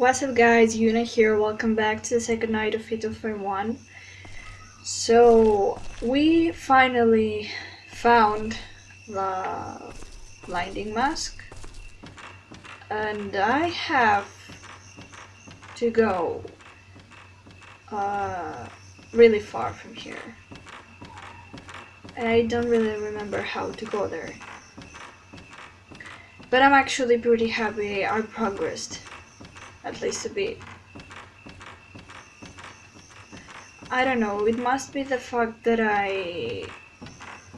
What's up guys, Yuna here, welcome back to the second night of Fatal Frame 1. So, we finally found the blinding mask. And I have to go uh, really far from here. I don't really remember how to go there. But I'm actually pretty happy I progressed at least a bit. I don't know, it must be the fact that I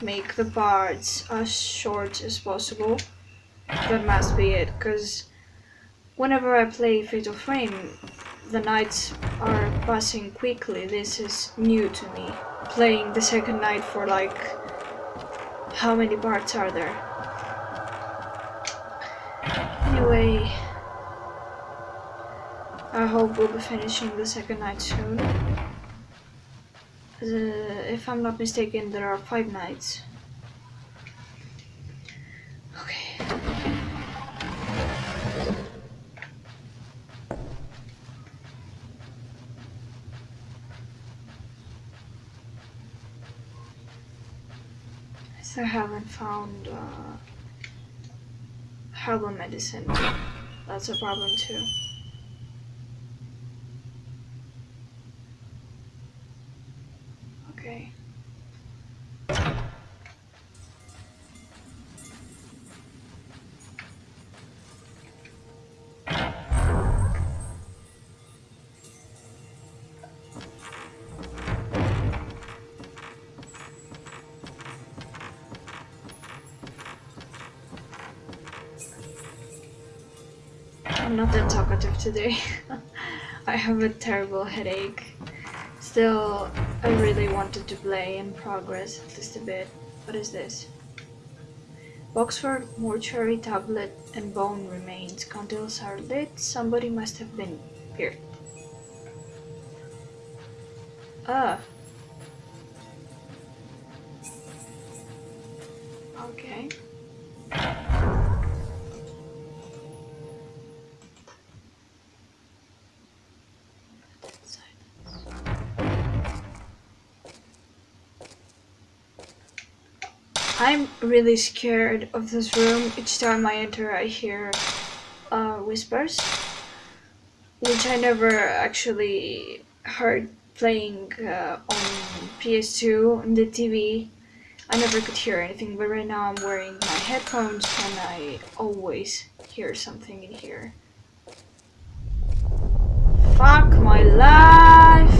make the parts as short as possible. That must be it, because whenever I play Fatal Frame, the nights are passing quickly. This is new to me. Playing the second night for like... How many parts are there? Anyway... I hope we'll be finishing the second night soon. Uh, if I'm not mistaken, there are five nights. Okay. I still haven't found uh, herbal medicine. That's a problem too. I'm not that talkative today. I have a terrible headache. Still, I really wanted to play and progress at least a bit. What is this? Boxford mortuary tablet and bone remains. Candles are lit. Somebody must have been here. Ah. Okay. I'm really scared of this room. Each time I enter I hear uh, whispers, which I never actually heard playing uh, on PS2 on the TV. I never could hear anything, but right now I'm wearing my headphones and I always hear something in here. Fuck my life!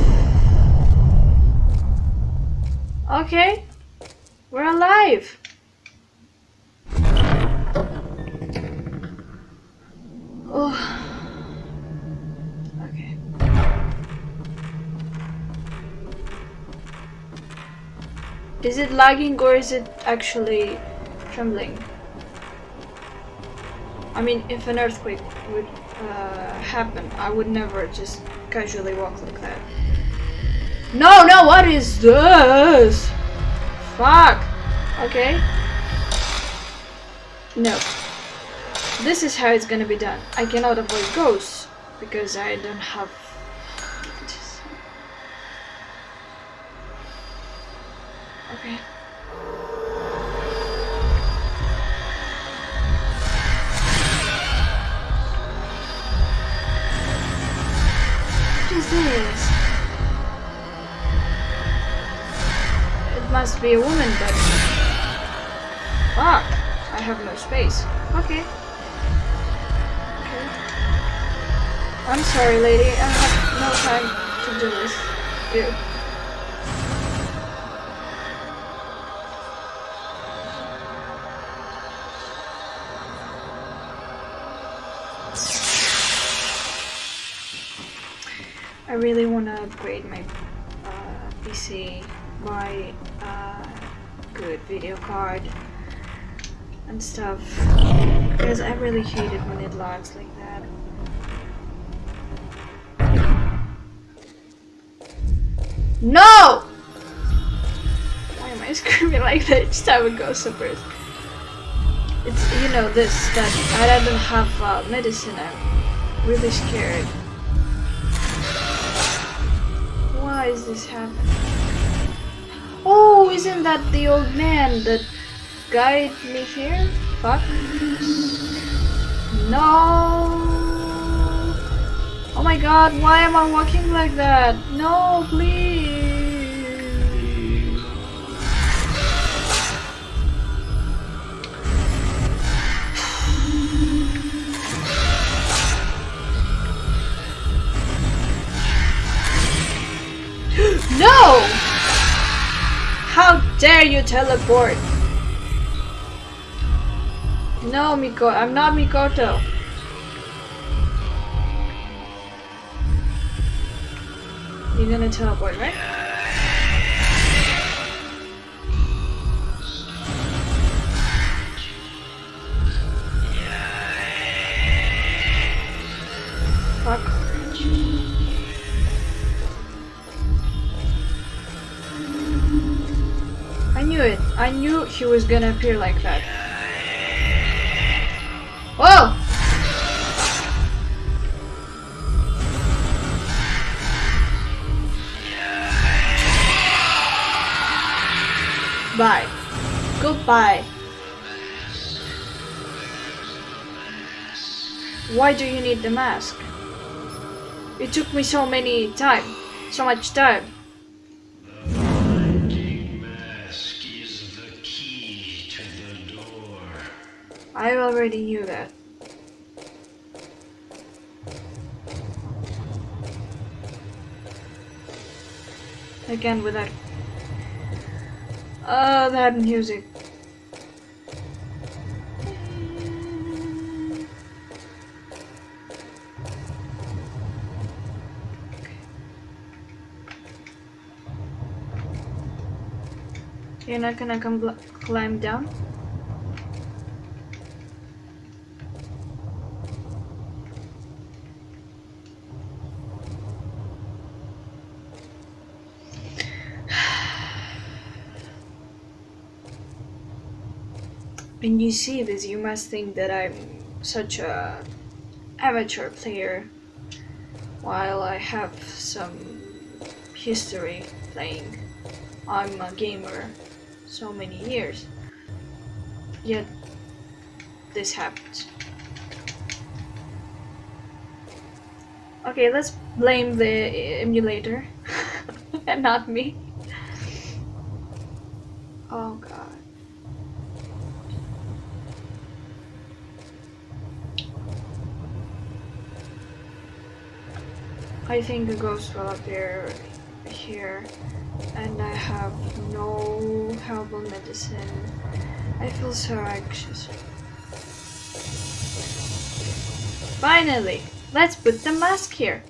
Okay. We're alive! Oh. Okay. Is it lagging or is it actually trembling? I mean, if an earthquake would uh, happen, I would never just casually walk like that. No, no, what is this? Fuck! Okay. No. This is how it's gonna be done. I cannot avoid ghosts because I don't have... Okay. What is this? Must be a woman but... Fuck! I have no space. Okay. Okay. I'm sorry, lady. I have no time to do this. Ew. I really want to upgrade my uh, PC buy a good video card and stuff because I really hate it when it lags like that. No! Why am I screaming like that each time it goes super? It's, you know, this, that I don't have uh, medicine. I'm really scared. Why is this happening? Oh, isn't that the old man that guided me here? Fuck. No! Oh my god, why am I walking like that? No, please! No! How dare you teleport? No, Miko, I'm not Mikoto. You're gonna teleport, right? Fuck. Knew it. I knew he was gonna appear like that. Whoa! Bye. Goodbye. Why do you need the mask? It took me so many time, so much time. I already knew that. Again with that. Uh, that music. You're not gonna come climb down? When you see this, you must think that I'm such a amateur player, while I have some history playing. I'm a gamer so many years. Yet this happened. Okay, let's blame the emulator and not me. Oh god. I think the ghost will appear here and I have no herbal medicine. I feel so anxious. Finally, let's put the mask here.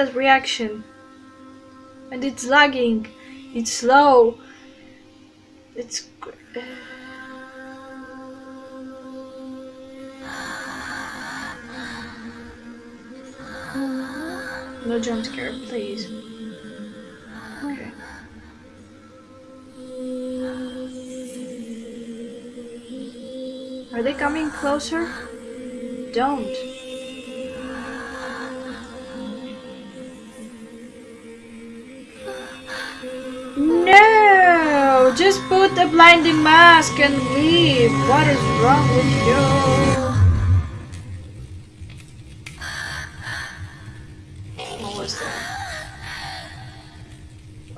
That reaction? And it's lagging. It's slow. It's. No jump scare, please. Okay. Are they coming closer? Don't. Just put the blinding mask and leave. What is wrong with you?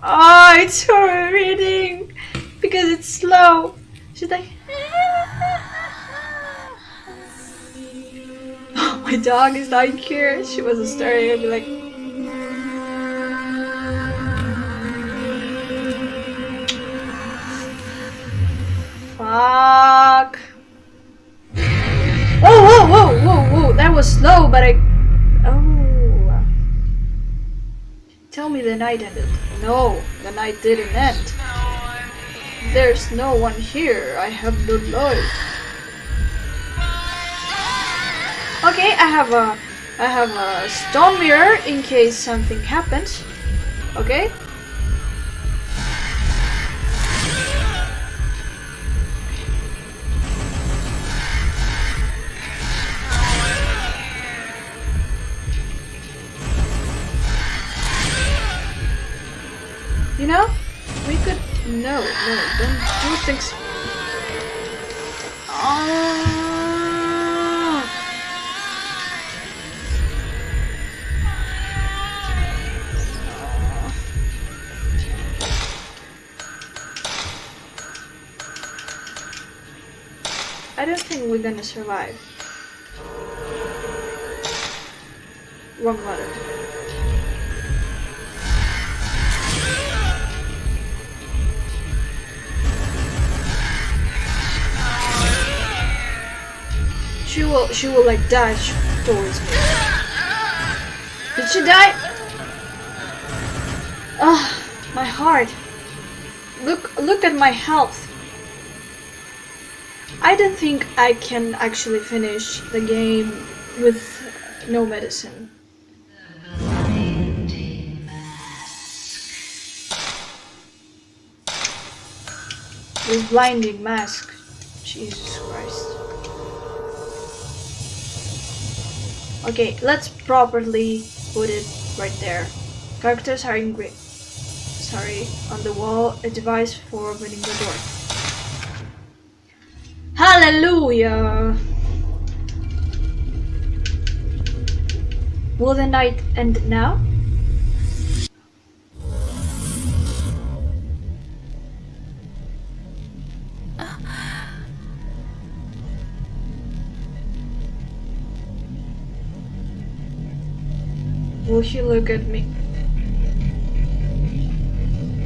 Oh, it's her reading because it's slow. She's like. My dog is not here. She was staring at me like. Fuck. Oh, whoa, whoa, whoa, whoa. That was slow, but I. Oh. Tell me the night ended. No, the night didn't end. There's no one here. I have no light. Okay, I have a I have a stone mirror in case something happens. Okay. No, no, don't do things. Ah. I don't think we're gonna survive. Wrong button. She will, she will like dash towards me. Did she die? Ah, my heart. Look, look at my health. I don't think I can actually finish the game with no medicine. With blinding mask. Jesus Christ. Okay, let's properly put it right there. Characters are in green. Sorry, on the wall, a device for opening the door. Hallelujah! Will the night end now? Will he look at me?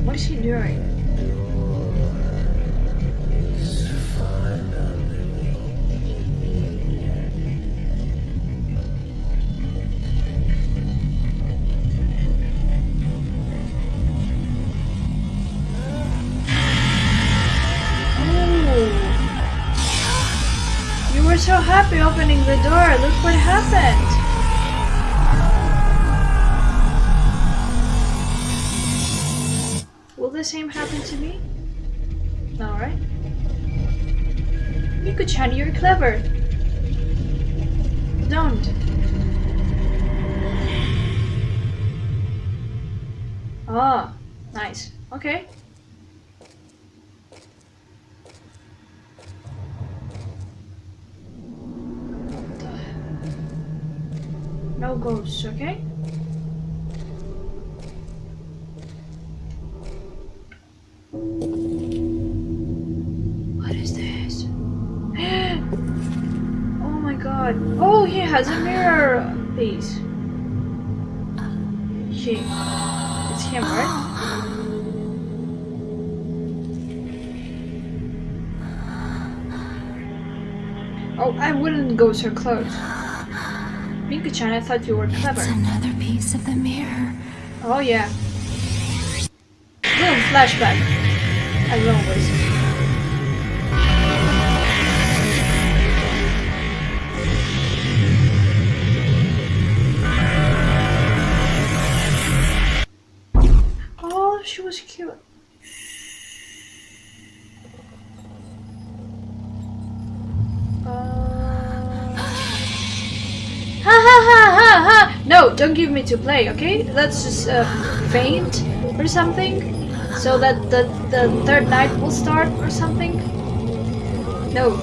What is he doing? You were so happy opening the door. Look what happened. The same happen to me? Alright. Miko-chan, you're clever. Don't. Ah, nice. Okay. No ghosts, okay? Mirror piece. He. It's him, right? Oh, I wouldn't go so close. Miko-chan, I thought you were clever. It's another piece of the mirror. Oh yeah. Boom, flashback. As always. She was cute. Ha ha ha ha ha! No, don't give me to play, okay? Let's just uh, faint or something so that the, the third night will start or something. No.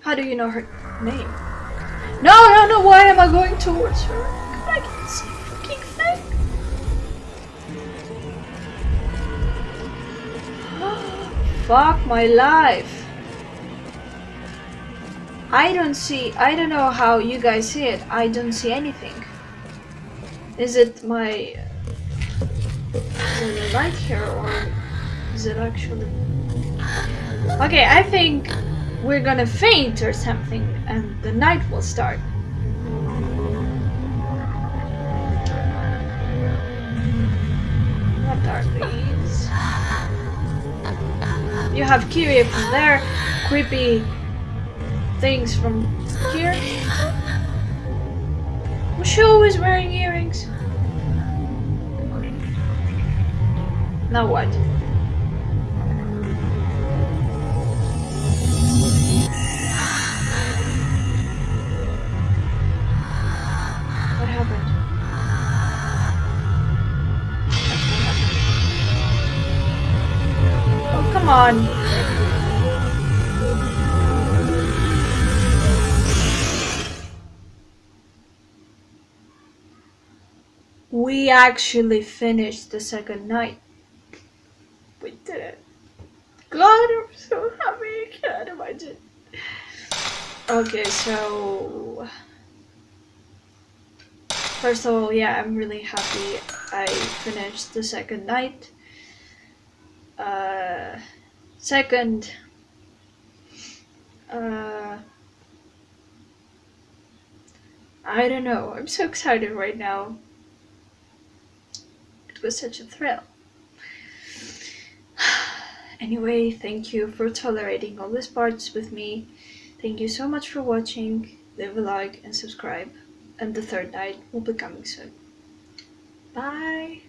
How do you know her name? No, no, no, why am I going towards her? Fuck my life. I don't see, I don't know how you guys see it. I don't see anything. Is it my it light here or is it actually Okay, I think we're gonna faint or something and the night will start. What are these? You have Kirie from there, creepy things from here. Was she always wearing earrings? Now? What on. We actually finished the second night. We did it. God, I'm so happy. I can't imagine. Okay, so. First of all, yeah, I'm really happy I finished the second night. Uh, second, uh, I don't know. I'm so excited right now. It was such a thrill. Anyway, thank you for tolerating all these parts with me. Thank you so much for watching. Leave a like and subscribe. And the third night will be coming soon. Bye!